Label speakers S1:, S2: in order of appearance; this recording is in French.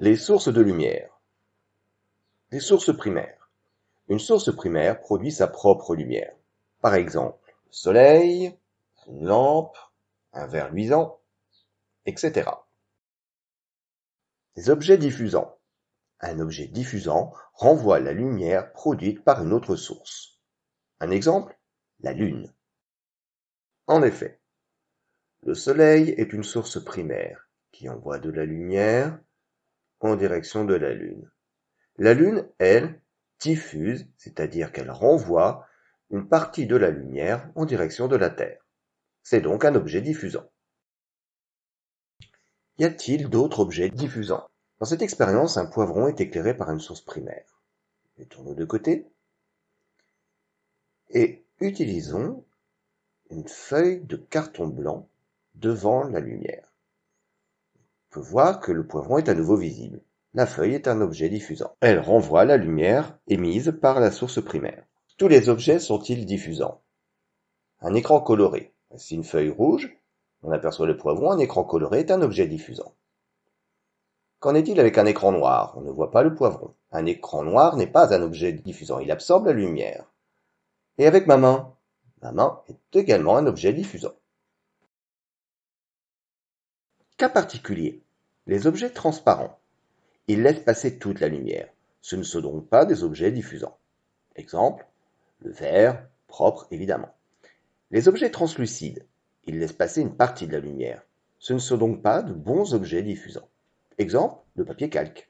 S1: Les sources de lumière. Les sources primaires. Une source primaire produit sa propre lumière. Par exemple, le soleil, une lampe, un verre luisant, etc. Les objets diffusants. Un objet diffusant renvoie la lumière produite par une autre source. Un exemple, la Lune. En effet, le Soleil est une source primaire qui envoie de la lumière en direction de la Lune. La Lune, elle, diffuse, c'est-à-dire qu'elle renvoie une partie de la lumière en direction de la Terre. C'est donc un objet diffusant. Y a-t-il d'autres objets diffusants? Dans cette expérience, un poivron est éclairé par une source primaire. Mettons-le de côté et utilisons une feuille de carton blanc devant la lumière. On peut voir que le poivron est à nouveau visible. La feuille est un objet diffusant. Elle renvoie la lumière émise par la source primaire. Tous les objets sont-ils diffusants? Un écran coloré. Voici une feuille rouge? On aperçoit le poivron. Un écran coloré est un objet diffusant. Qu'en est-il avec un écran noir? On ne voit pas le poivron. Un écran noir n'est pas un objet diffusant. Il absorbe la lumière. Et avec ma main? Ma main est également un objet diffusant. Cas particulier. Les objets transparents. Ils laissent passer toute la lumière. Ce ne sont donc pas des objets diffusants. Exemple, le verre, propre évidemment. Les objets translucides. Ils laissent passer une partie de la lumière. Ce ne sont donc pas de bons objets diffusants. Exemple, le papier calque.